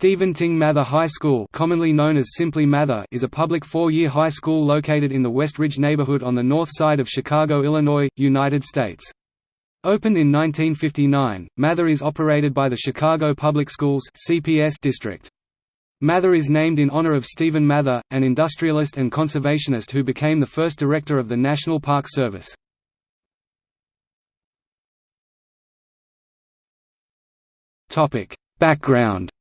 Stephen Tyng Mather High School commonly known as simply Mather is a public four-year high school located in the West Ridge neighborhood on the north side of Chicago, Illinois, United States. Opened in 1959, Mather is operated by the Chicago Public Schools CPS district. Mather is named in honor of Stephen Mather, an industrialist and conservationist who became the first director of the National Park Service. Background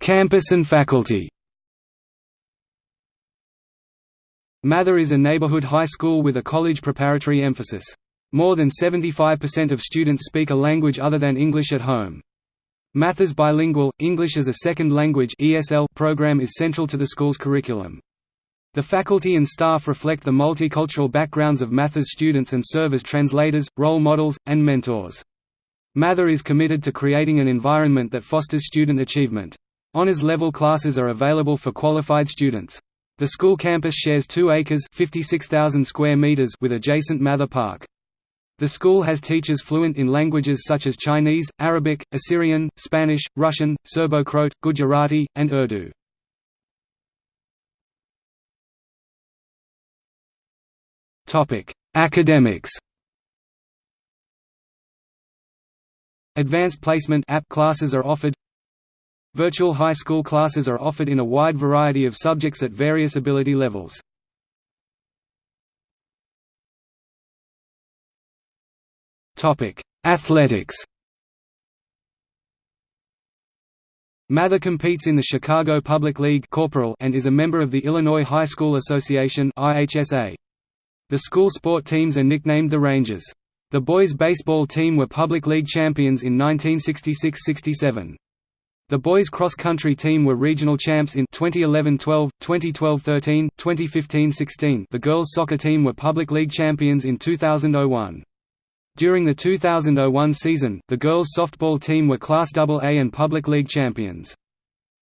Campus and faculty Mather is a neighborhood high school with a college preparatory emphasis. More than 75% of students speak a language other than English at home. Mather's bilingual, English as a Second Language program is central to the school's curriculum. The faculty and staff reflect the multicultural backgrounds of Mather's students and serve as translators, role models, and mentors. Mather is committed to creating an environment that fosters student achievement. Honors-level classes are available for qualified students. The school campus shares 2 acres 56,000 square meters with adjacent Mather Park. The school has teachers fluent in languages such as Chinese, Arabic, Assyrian, Spanish, Russian, Serbo-Croat, Gujarati, and Urdu. Academics Advanced Placement app classes are offered Virtual high school classes are offered in a wide variety of subjects at various ability levels. Athletics Mather competes in the Chicago Public League Corporal and is a member of the Illinois High School Association IHSA. The school sport teams are nicknamed the Rangers. The boys' baseball team were public league champions in 1966–67. The boys' cross-country team were regional champs in 2011-12, 2012-13, 2015-16. The girls' soccer team were public league champions in 2001. During the 2001 season, the girls' softball team were Class AA and public league champions.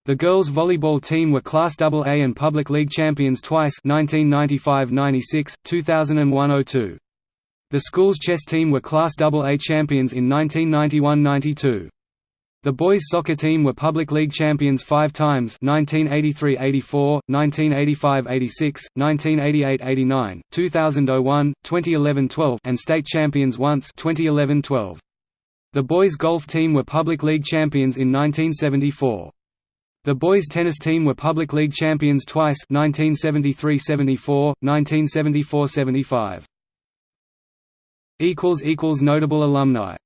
The girls' volleyball team were Class AA and public league champions twice 1995–96, 2001–02. The school's chess team were Class AA champions in 1991–92. The boys' soccer team were public league champions five times 1983–84, 1985–86, 1988–89, 2001, 2011–12 and state champions once 2011–12. The boys' golf team were public league champions in 1974. The boys' tennis team were public league champions twice 1973–74, 1974–75. Notable alumni